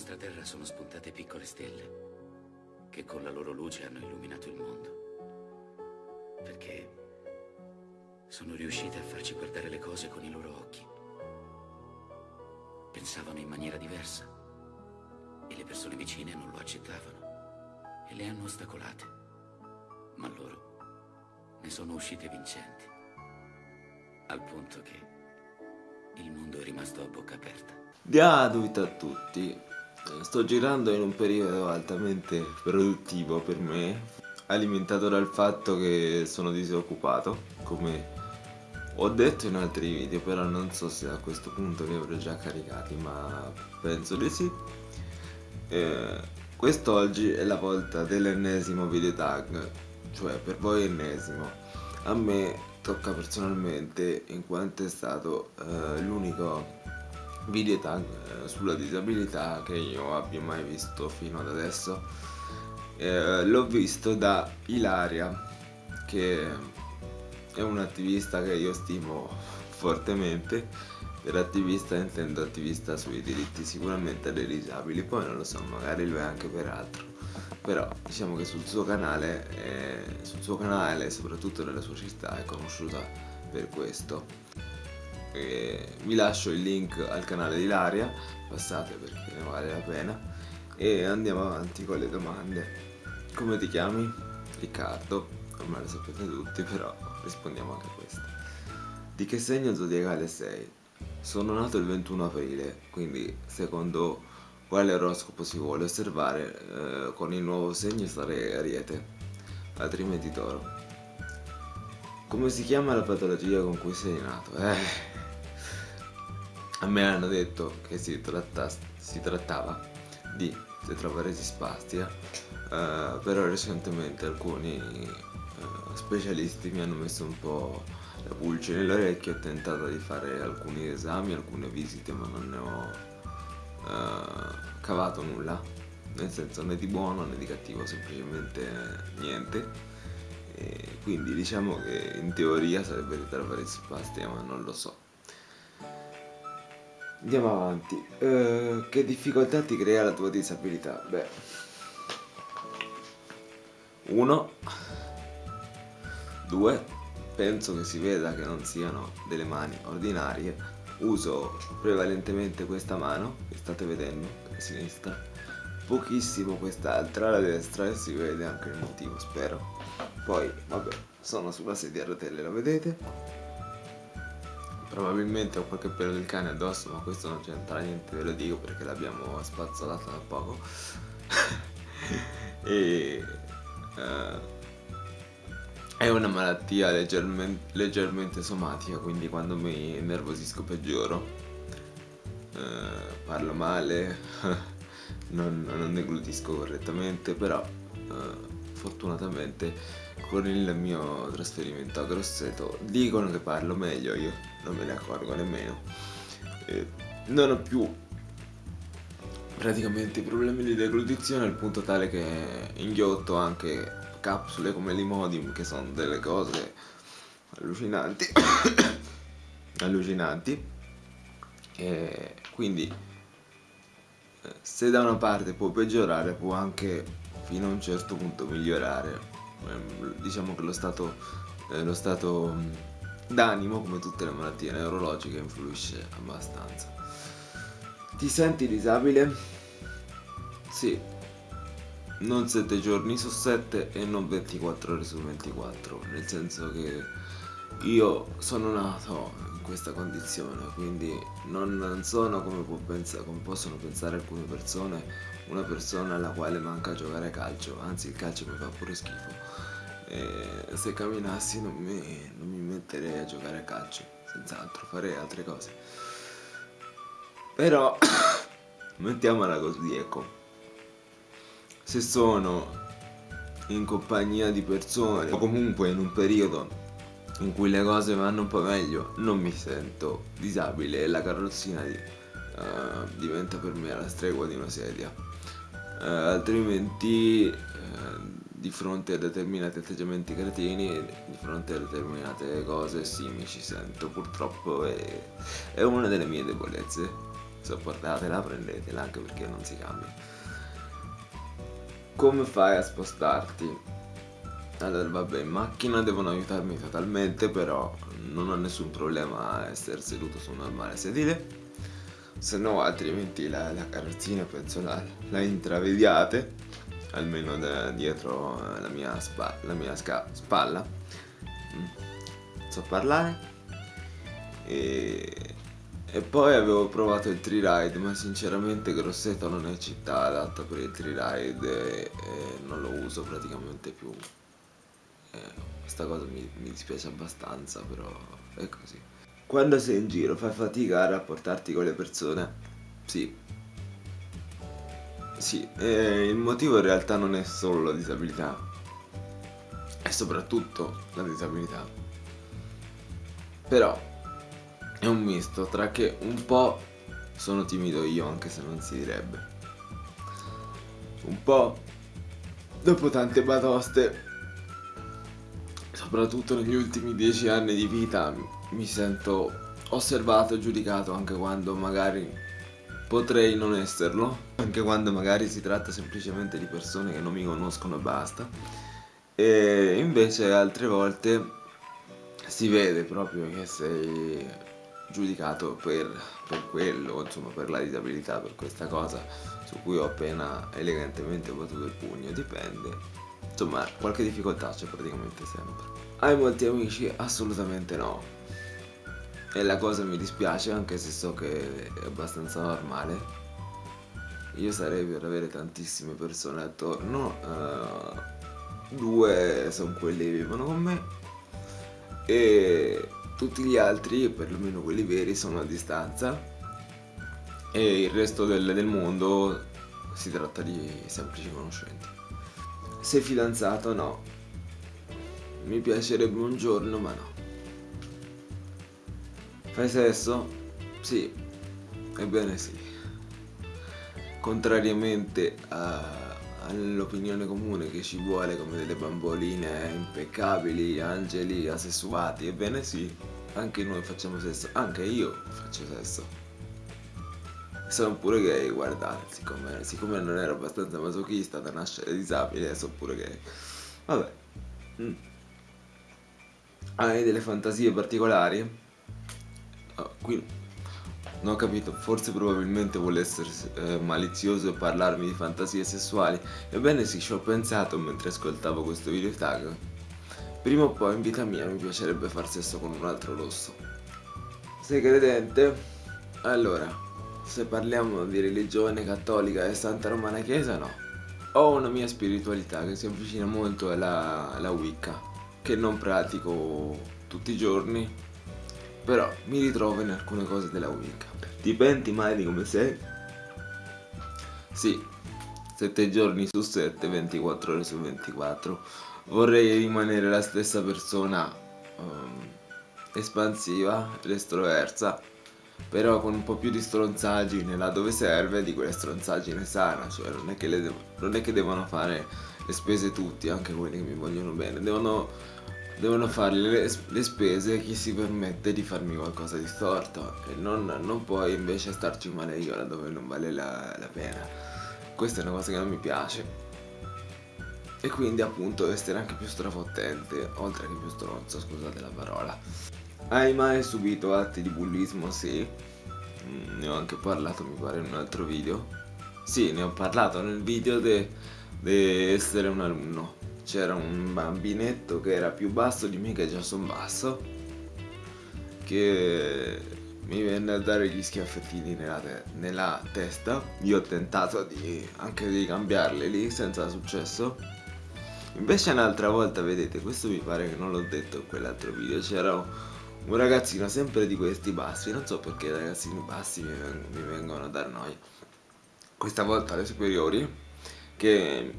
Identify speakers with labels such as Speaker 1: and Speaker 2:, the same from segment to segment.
Speaker 1: nostra terra sono spuntate piccole stelle che con la loro luce hanno illuminato il mondo. Perché sono riuscite a farci guardare le cose con i loro occhi. Pensavano in maniera diversa e le persone vicine non lo accettavano e le hanno ostacolate. Ma loro ne sono uscite vincenti. Al punto che il mondo è rimasto a bocca aperta.
Speaker 2: Gratuito a tutti. Eh, sto girando in un periodo altamente produttivo per me, alimentato dal fatto che sono disoccupato, come ho detto in altri video, però non so se a questo punto li avrò già caricati, ma penso di sì. Eh, quest'oggi è la volta dell'ennesimo video tag, cioè per voi ennesimo. A me tocca personalmente in quanto è stato eh, l'unico video eh, sulla disabilità che io abbia mai visto fino ad adesso. Eh, l'ho visto da Ilaria che è un attivista che io stimo fortemente. Per attivista intendo attivista sui diritti sicuramente dei disabili poi non lo so magari lo è anche per altro. Però diciamo che sul suo canale eh, sul suo canale soprattutto nella sua città è conosciuta per questo e vi lascio il link al canale di Laria passate perché ne vale la pena. E andiamo avanti con le domande. Come ti chiami? Riccardo. Ormai lo sapete tutti però rispondiamo anche a questa. Di che segno zodiacale sei? sono nato il 21 aprile quindi secondo quale oroscopo si vuole osservare eh, con il nuovo segno sarei ariete altrimenti toro come si chiama la patologia con cui sei nato? Eh, a me hanno detto che si, si trattava di tetraparesi spastica, eh, però recentemente alcuni eh, specialisti mi hanno messo un po' la pulce nell'orecchio, ho tentato di fare alcuni esami, alcune visite, ma non ne ho eh, cavato nulla, nel senso né di buono né di cattivo, semplicemente niente. Quindi diciamo che in teoria sarebbe tetraparesi spastica, ma non lo so. Andiamo avanti. Uh, che difficoltà ti crea la tua disabilità? Beh. Uno. Due. Penso che si veda che non siano delle mani ordinarie. Uso prevalentemente questa mano, che state vedendo, la sinistra. Pochissimo quest'altra, la destra, e si vede anche il motivo, spero. Poi, vabbè, sono sulla sedia a rotelle, lo vedete? Probabilmente ho qualche pelo del cane addosso, ma questo non c'entra niente, ve lo dico perché l'abbiamo spazzolata da poco. e uh, è una malattia leggermente, leggermente, somatica, quindi quando mi nervosisco peggioro. Uh, parlo male, non, non deglutisco correttamente, però uh, fortunatamente con il mio trasferimento a Grosseto dicono che parlo meglio, io non me ne accorgo nemmeno. E non ho più praticamente problemi di deglutizione al punto tale che inghiotto anche capsule come l'Imodium che sono delle cose allucinanti allucinanti e quindi eh, se da una parte può peggiorare può anche fino a un certo punto migliorare. Ehm, diciamo che lo stato, eh, lo stato d'animo come tutte le malattie neurologiche influisce abbastanza. Ti senti disabile? sì. Non 7 giorni su 7 e non 24 ore su 24 nel senso che io sono nato questa condizione quindi non, sono come, pensare, come possono pensare alcune persone una persona alla quale manca giocare a calcio anzi il calcio mi fa pure schifo e se camminassi non mi, non mi metterei a giocare a calcio, senz'altro, farei altre cose. Però, mettiamola così, ecco. Se sono in compagnia di persone o comunque in un periodo in cui le cose vanno un po' meglio, non mi sento disabile e la carrozzina di, uh, diventa per me la stregua di una sedia. Uh, altrimenti uh, di fronte a determinati atteggiamenti cretini, di fronte a determinate cose sì mi ci sento, purtroppo è, è una delle mie debolezze, sopportatela, prendetela anche perché non si cambia. Come fai a spostarti? Allora vabbè in macchina devono aiutarmi totalmente però non ho nessun problema a essere seduto su un normale sedile. Se no altrimenti la, la carrozzina penso la, la intravediate almeno da dietro la mia, spa, la mia spalla. Mm. so parlare. E, e poi avevo provato il tree ride ma sinceramente Grosseto non è città adatta per il tree ride e, e non lo uso praticamente più eh, questa cosa mi, mi dispiace abbastanza però è così quando sei in giro fai fatica a rapportarti con le persone? Sì. Sì, eh, il motivo in realtà non è solo la disabilità, è soprattutto la disabilità. Però è un misto tra che un po' sono timido io, anche se non si direbbe. Un po' dopo tante batoste soprattutto negli ultimi dieci anni di vita mi sento osservato e giudicato anche quando magari potrei non esserlo, anche quando magari si tratta semplicemente di persone che non mi conoscono e basta. E invece altre volte si vede proprio che sei giudicato per, per quello, insomma per la disabilità, per questa cosa su cui ho appena elegantemente battuto il pugno, dipende Insomma, qualche difficoltà c'è praticamente sempre. Hai molti amici? Assolutamente no. E la cosa mi dispiace anche se so che è abbastanza normale. Io sarei per avere tantissime persone attorno. Uh, due sono quelli che vivono con me. E tutti gli altri, perlomeno quelli veri, sono a distanza. E il resto del, del mondo si tratta di semplici conoscenti. Sei fidanzato? No. Mi piacerebbe un giorno, ma no. Fai sesso? Sì. Ebbene sì. Contrariamente all'opinione comune che ci vuole come delle bamboline impeccabili, angeli asessuati, ebbene sì, anche noi facciamo sesso, anche io faccio sesso sono pure gay, guardate, siccome, siccome, non ero abbastanza masochista da nascere disabile, sono pure gay. Vabbè. Mm. Hai delle fantasie particolari? Oh, qui non ho capito, forse probabilmente vuole essere eh, malizioso e parlarmi di fantasie sessuali. Ebbene sì, ci ho pensato mentre ascoltavo questo video tag. Prima o poi in vita mia mi piacerebbe far sesso con un altro rosso. Sei credente? Allora, se parliamo di religione cattolica e Santa Romana Chiesa, no. Ho una mia spiritualità che si avvicina molto alla, alla Wicca, che non pratico tutti i giorni, però mi ritrovo in alcune cose della Wicca. Ti penti mai di come sei? Sì, 7 giorni su 7, 24 ore su 24. Vorrei rimanere la stessa persona um, espansiva estroversa però con un po' più di stronzaggine là dove serve di quelle stronzaggine sana cioè non è che, devo, non è che devono fare le spese tutti anche quelli che mi vogliono bene. Devono, devono fare le, le, spese chi si permette di farmi qualcosa di storto. E non, non puoi invece starci male io là dove non vale la, la pena. Questa è una cosa che non mi piace. E quindi appunto essere anche più strafottente oltre che più stronzo scusate la parola hai mai subito atti di bullismo? Sì. Mm, ne ho anche parlato mi pare in un altro video. Sì, ne ho parlato nel video di essere un alunno. C'era un bambinetto che era più basso di me che già sono basso. Che mi venne a dare gli schiaffettini nella, te nella testa. Io ho tentato di, anche di cambiarli lì senza successo. Invece un'altra volta, vedete, questo mi pare che non l'ho detto in quell'altro video, c'era un ragazzino sempre di questi bassi, non so perché i ragazzini bassi mi, veng mi vengono a dar noia. Questa volta alle superiori, che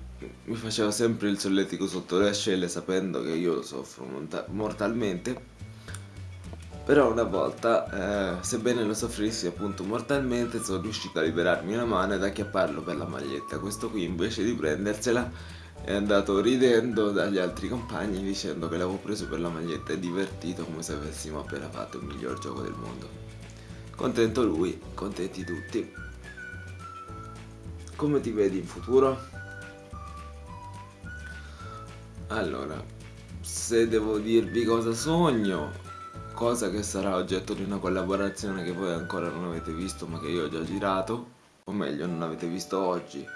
Speaker 2: mi faceva sempre il solletico sotto le ascelle sapendo che io soffro mortalmente. Però una volta, eh, sebbene lo soffrissi appunto mortalmente, sono riuscito a liberarmi una mano ed acchiapparlo per la maglietta. Questo qui invece di prendersela è andato ridendo dagli altri compagni dicendo che l'avevo preso per la maglietta e divertito come se avessimo appena fatto il miglior gioco del mondo. Contento lui, contenti tutti. Come ti vedi in futuro? Allora, se devo dirvi cosa sogno, cosa che sarà oggetto di una collaborazione che voi ancora non avete visto ma che io ho già girato, o meglio non avete visto oggi,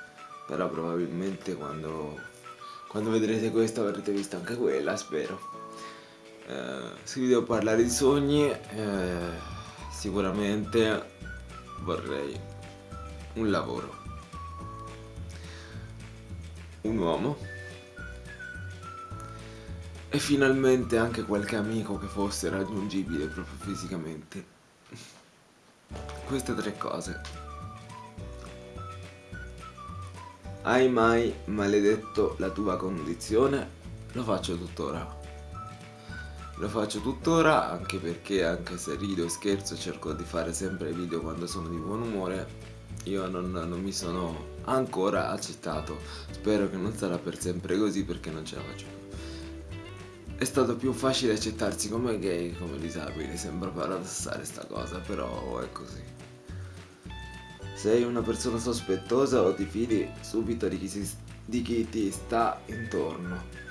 Speaker 2: però probabilmente quando, quando vedrete questo avrete visto anche quella, spero. Eh, se vi devo parlare di sogni, eh, sicuramente vorrei un lavoro, un uomo e finalmente anche qualche amico che fosse raggiungibile proprio fisicamente. Queste tre cose. Hai mai maledetto la tua condizione? Lo faccio tuttora. Lo faccio tuttora anche perché anche se rido e scherzo cerco di fare sempre video quando sono di buon umore io non, non mi sono ancora accettato. Spero che non sarà per sempre così perché non ce la faccio più. È stato più facile accettarsi come gay che come disabile, sembra paradossale sta cosa, però è così. Sei una persona sospettosa o ti fidi subito di chi, si, di chi ti sta intorno.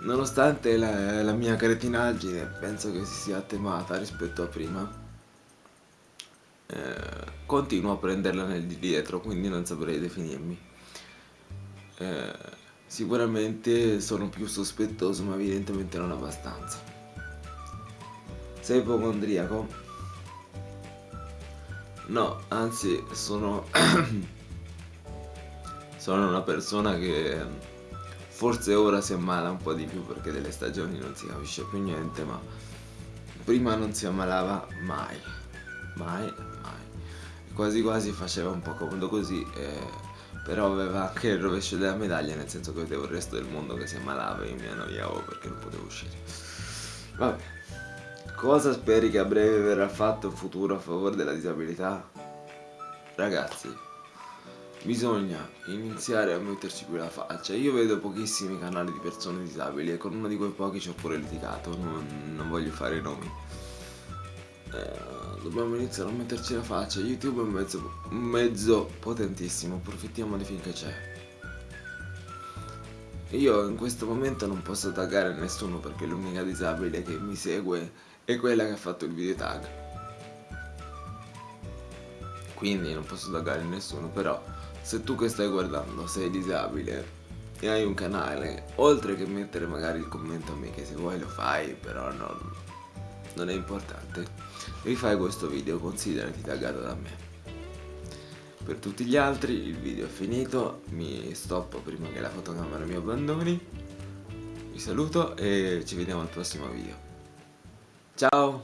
Speaker 2: Nonostante la, la, mia cretinaggine penso che si sia attemata rispetto a prima, eh, continuo a prenderla nel di dietro, quindi non saprei definirmi. Eh, sicuramente sono più sospettoso, ma evidentemente non abbastanza. Sei ipocondriaco? No, anzi, sono... sono una persona che forse ora si ammala un po' di più perché delle stagioni non si capisce più niente, ma prima non si ammalava mai, mai, mai. Quasi quasi faceva un po' comodo così, eh, però aveva anche il rovescio della medaglia, nel senso che vedevo il resto del mondo che si ammalava e io mi annoiavo perché non potevo uscire. Vabbè. Cosa speri che a breve verrà fatto in futuro a favore della disabilità? Ragazzi, bisogna iniziare a metterci più la faccia. Io vedo pochissimi canali di persone disabili e con uno di quei pochi ci ho pure litigato, non, non voglio fare i nomi. Eh, dobbiamo iniziare a metterci la faccia. YouTube è un mezzo, un mezzo potentissimo, approfittiamone finché c'è. Io in questo momento non posso taggare nessuno perché l'unica disabile che mi segue è quella che ha fatto il video tag. Quindi non posso taggare nessuno però se tu che stai guardando sei disabile e hai un canale oltre che mettere magari il commento a me che se vuoi lo fai però non, non è importante rifai questo video considerati taggato da me. Per tutti gli altri il video è finito mi stoppo prima che la fotocamera mi abbandoni. Vi saluto e ci vediamo al prossimo video Chao.